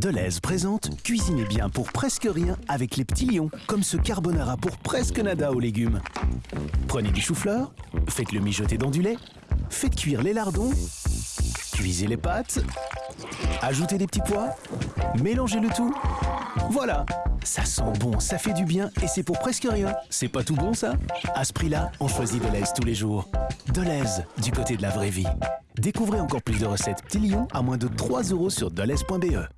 Deleuze présente Cuisinez bien pour presque rien avec les petits lions, comme ce carbonara pour presque nada aux légumes. Prenez du chou-fleur, faites-le mijoter dans du lait, faites cuire les lardons, cuisez les pâtes, ajoutez des petits pois, mélangez le tout. Voilà, ça sent bon, ça fait du bien et c'est pour presque rien. C'est pas tout bon ça? À ce prix-là, on choisit Deleuze tous les jours. Deleuze, du côté de la vraie vie. Découvrez encore plus de recettes petits lions à moins de 3 euros sur deleuze.be.